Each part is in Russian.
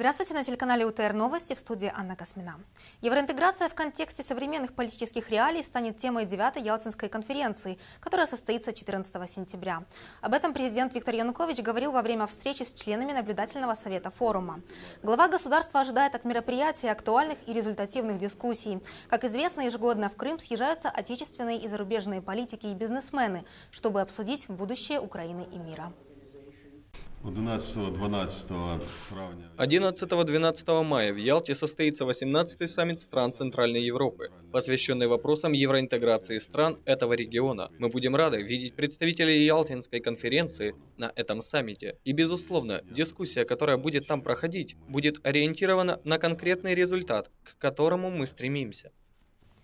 Здравствуйте, на телеканале УТР Новости в студии Анна Космина. Евроинтеграция в контексте современных политических реалий станет темой 9-й Ялтинской конференции, которая состоится 14 сентября. Об этом президент Виктор Янукович говорил во время встречи с членами наблюдательного совета форума. Глава государства ожидает от мероприятия актуальных и результативных дискуссий. Как известно, ежегодно в Крым съезжаются отечественные и зарубежные политики и бизнесмены, чтобы обсудить будущее Украины и мира. 11-12 травня. 11-12 мая в Ялте состоится 18-й саммит стран Центральной Европы, посвященный вопросам евроинтеграции стран этого региона. Мы будем рады видеть представителей Ялтинской конференции на этом саммите. И, безусловно, дискуссия, которая будет там проходить, будет ориентирована на конкретный результат, к которому мы стремимся.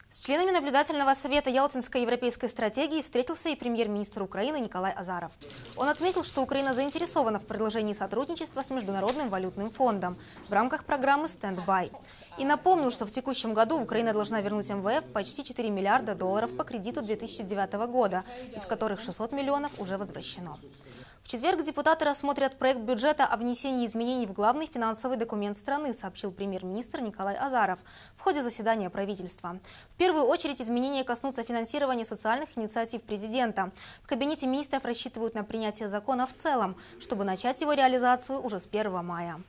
С членами наблюдательного совета Ялтинской европейской стратегии встретился и премьер-министр Украины Николай Азаров. Он отметил, что Украина заинтересована в продолжении сотрудничества с Международным валютным фондом в рамках программы «Стендбай». И напомнил, что в текущем году Украина должна вернуть МВФ почти 4 миллиарда долларов по кредиту 2009 года, из которых 600 миллионов уже возвращено. В четверг депутаты рассмотрят проект бюджета о внесении изменений в главный финансовый документ страны, сообщил премьер-министр Николай Азаров в ходе заседания правительства. В первую очередь изменения коснутся финансирования социальных инициатив президента. В кабинете министров рассчитывают на принятие закона в целом, чтобы начать его реализацию уже с 1 мая.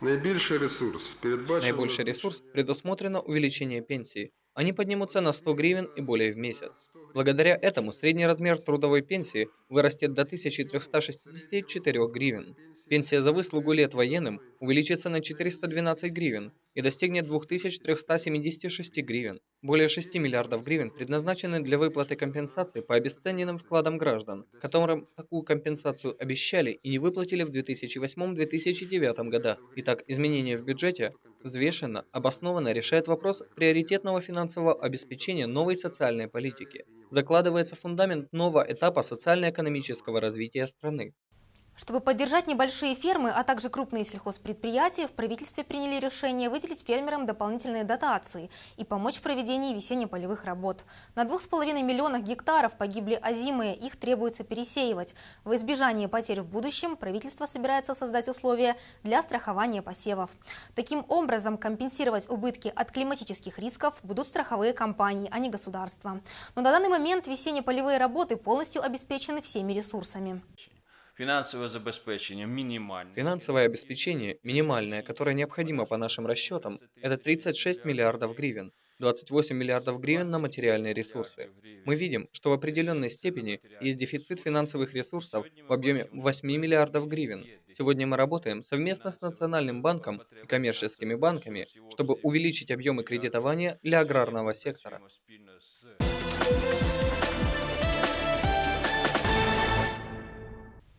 Наибольший ресурс, Наибольший ресурс предусмотрено увеличение пенсии. Они поднимутся на 100 гривен и более в месяц. Благодаря этому средний размер трудовой пенсии вырастет до 1364 гривен. Пенсия за выслугу лет военным увеличится на 412 гривен и достигнет 2376 гривен. Более 6 миллиардов гривен предназначены для выплаты компенсации по обесцененным вкладам граждан, которым такую компенсацию обещали и не выплатили в 2008-2009 годах. Итак, изменения в бюджете взвешенно, обоснованно решает вопрос приоритетного финансового обеспечения новой социальной политики. Закладывается фундамент нового этапа социально-экономического развития страны. Чтобы поддержать небольшие фермы, а также крупные сельхозпредприятия, в правительстве приняли решение выделить фермерам дополнительные дотации и помочь в проведении весенне-полевых работ. На 2,5 миллионах гектаров погибли озимые, их требуется пересеивать. В избежание потерь в будущем правительство собирается создать условия для страхования посевов. Таким образом, компенсировать убытки от климатических рисков будут страховые компании, а не государство. Но на данный момент весенне-полевые работы полностью обеспечены всеми ресурсами. Финансовое обеспечение минимальное. Финансовое обеспечение минимальное, которое необходимо по нашим расчетам, это 36 миллиардов гривен. 28 миллиардов гривен на материальные ресурсы. Мы видим, что в определенной степени есть дефицит финансовых ресурсов в объеме 8 миллиардов гривен. Сегодня мы работаем совместно с Национальным банком и коммерческими банками, чтобы увеличить объемы кредитования для аграрного сектора.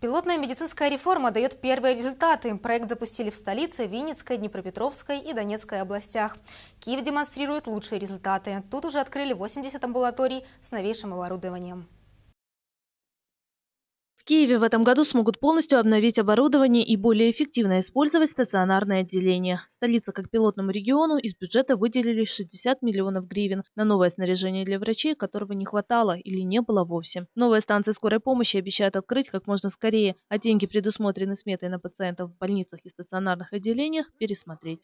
Пилотная медицинская реформа дает первые результаты. Проект запустили в столице, Винницкой, Днепропетровской и Донецкой областях. Киев демонстрирует лучшие результаты. Тут уже открыли 80 амбулаторий с новейшим оборудованием. Киеве в этом году смогут полностью обновить оборудование и более эффективно использовать стационарное отделение. Столица как пилотному региону из бюджета выделили 60 миллионов гривен на новое снаряжение для врачей, которого не хватало или не было вовсе. Новые станции скорой помощи обещают открыть как можно скорее, а деньги, предусмотренные сметой на пациентов в больницах и стационарных отделениях, пересмотреть.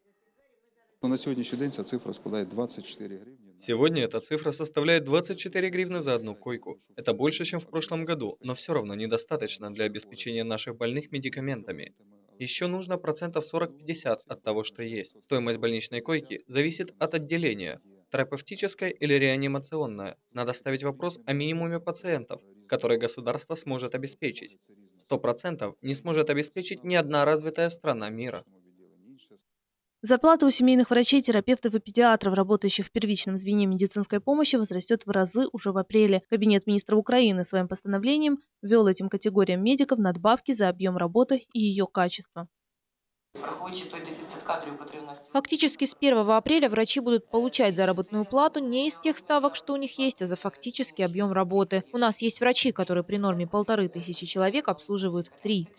На сегодняшний день ця цифра складывает 24 гривны. Сегодня эта цифра составляет 24 гривны за одну койку. Это больше, чем в прошлом году, но все равно недостаточно для обеспечения наших больных медикаментами. Еще нужно процентов 40-50 от того, что есть. Стоимость больничной койки зависит от отделения, терапевтическая или реанимационная. Надо ставить вопрос о минимуме пациентов, которые государство сможет обеспечить. 100% не сможет обеспечить ни одна развитая страна мира. Зарплата у семейных врачей, терапевтов и педиатров, работающих в первичном звене медицинской помощи, возрастет в разы уже в апреле. Кабинет министра Украины своим постановлением ввел этим категориям медиков надбавки за объем работы и ее качество. Фактически с 1 апреля врачи будут получать заработную плату не из тех ставок, что у них есть, а за фактический объем работы. У нас есть врачи, которые при норме полторы тысячи человек обслуживают три.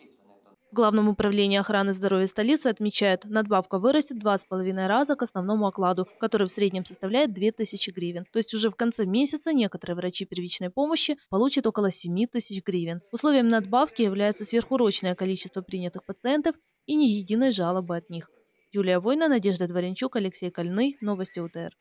В Главном управлении охраны здоровья столицы отмечают, надбавка вырастет два с половиной раза к основному окладу, который в среднем составляет 2000 гривен. То есть уже в конце месяца некоторые врачи первичной помощи получат около 7 тысяч гривен. Условием надбавки является сверхурочное количество принятых пациентов и ни единой жалобы от них. Юлия Война, Надежда Дворянчук, Алексей Кольный. Новости УТР.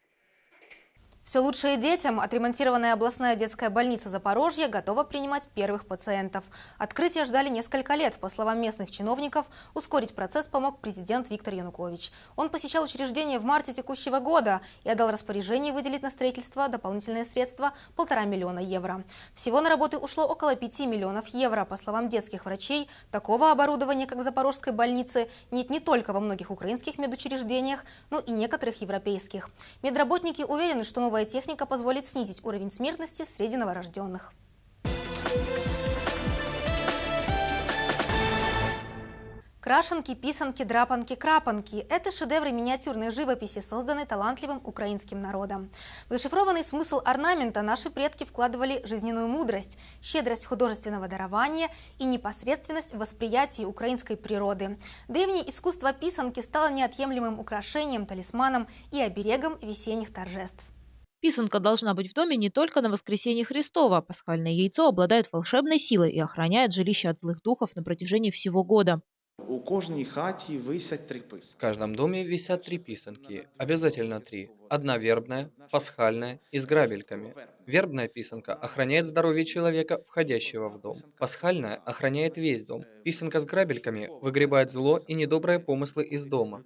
Все лучшее детям. Отремонтированная областная детская больница Запорожья готова принимать первых пациентов. Открытие ждали несколько лет. По словам местных чиновников, ускорить процесс помог президент Виктор Янукович. Он посещал учреждение в марте текущего года и отдал распоряжение выделить на строительство дополнительные средства – полтора миллиона евро. Всего на работы ушло около пяти миллионов евро. По словам детских врачей, такого оборудования, как в Запорожской больнице, нет не только во многих украинских медучреждениях, но и некоторых европейских. Медработники уверены, что новая техника позволит снизить уровень смертности среди новорожденных. Крашенки, писанки, драпанки, крапанки – это шедевры миниатюрной живописи, созданной талантливым украинским народом. В зашифрованный смысл орнамента наши предки вкладывали жизненную мудрость, щедрость художественного дарования и непосредственность в восприятии украинской природы. Древнее искусство писанки стало неотъемлемым украшением, талисманом и оберегом весенних торжеств. Писанка должна быть в доме не только на воскресенье Христова. Пасхальное яйцо обладает волшебной силой и охраняет жилище от злых духов на протяжении всего года. У кожній хаті висять три писки. В каждом доме висят три писанки, обязательно три. Одна вербная, пасхальная и с грабельками. Вербная писанка охраняет здоровье человека, входящего в дом. Пасхальная охраняет весь дом. Писанка с грабельками выгребает зло и недобрые помыслы из дома.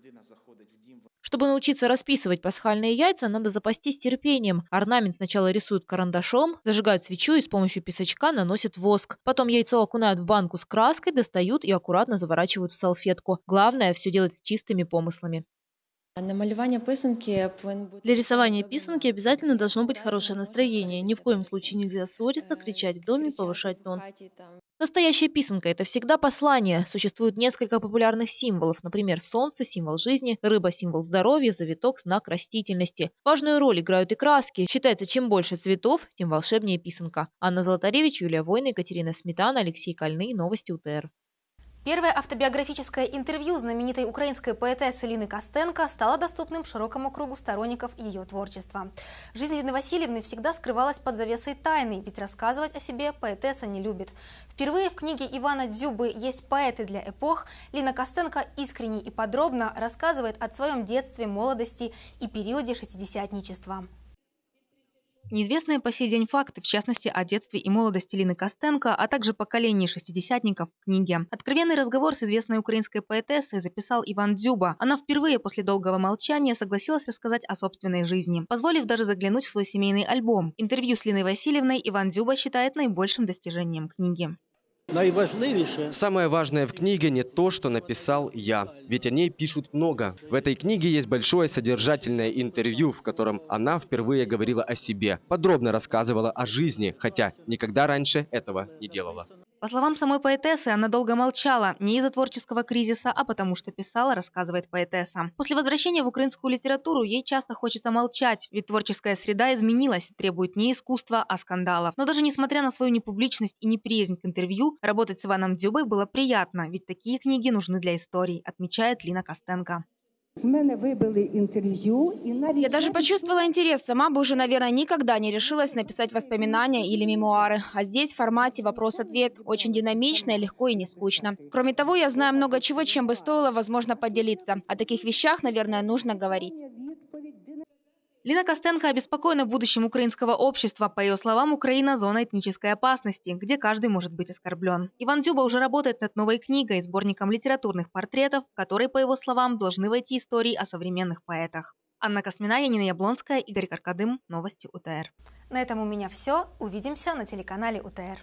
Чтобы научиться расписывать пасхальные яйца, надо запастись терпением. Орнамент сначала рисуют карандашом, зажигают свечу и с помощью песочка наносят воск. Потом яйцо окунают в банку с краской, достают и аккуратно заворачивают в салфетку. Главное – все делать с чистыми помыслами. Бути Для рисования писанки обязательно должно быть хорошее настроение. Ни в коем случае нельзя ссориться, кричать в доме, повышать тон. Настоящая писанка – это всегда послание. Существует несколько популярных символов, например, солнце – символ жизни, рыба – символ здоровья, завиток – знак растительности. Важную роль играют и краски. Считается, чем больше цветов, тем волшебнее писанка. Анна Золотаревич, Юлия Война, Екатерина Сметана, Алексей Кольный. Новости УТР. Первое автобиографическое интервью знаменитой украинской поэтессы Лины Костенко стало доступным широкому кругу сторонников ее творчества. Жизнь Лины Васильевны всегда скрывалась под завесой тайны, ведь рассказывать о себе поэтесса не любит. Впервые в книге Ивана Дзюбы «Есть поэты для эпох» Лина Костенко искренне и подробно рассказывает о своем детстве, молодости и периоде шестидесятничества. Неизвестные по сей день факты, в частности, о детстве и молодости Лины Костенко, а также поколении шестидесятников в книге. Откровенный разговор с известной украинской поэтессой записал Иван Дзюба. Она впервые после долгого молчания согласилась рассказать о собственной жизни, позволив даже заглянуть в свой семейный альбом. Интервью с Линой Васильевной Иван Дзюба считает наибольшим достижением книги. Самое важное в книге не то, что написал я, ведь о ней пишут много. В этой книге есть большое содержательное интервью, в котором она впервые говорила о себе, подробно рассказывала о жизни, хотя никогда раньше этого не делала. По словам самой поэтессы, она долго молчала, не из-за творческого кризиса, а потому что писала, рассказывает поэтесса. После возвращения в украинскую литературу ей часто хочется молчать, ведь творческая среда изменилась, требует не искусства, а скандалов. Но даже несмотря на свою непубличность и неприязнь к интервью, работать с Иваном Дзюбой было приятно, ведь такие книги нужны для историй, отмечает Лина Костенко. Я даже почувствовала интерес. Сама бы уже, наверное, никогда не решилась написать воспоминания или мемуары. А здесь в формате вопрос-ответ. Очень динамично, легко и не скучно. Кроме того, я знаю много чего, чем бы стоило, возможно, поделиться. О таких вещах, наверное, нужно говорить. Лина Костенко обеспокоена будущим украинского общества. По ее словам, Украина – зона этнической опасности, где каждый может быть оскорблен. Иван Дзюба уже работает над новой книгой, сборником литературных портретов, в которой, по его словам, должны войти истории о современных поэтах. Анна Космина, Янина Яблонская, Игорь Каркадым. Новости УТР. На этом у меня все. Увидимся на телеканале УТР.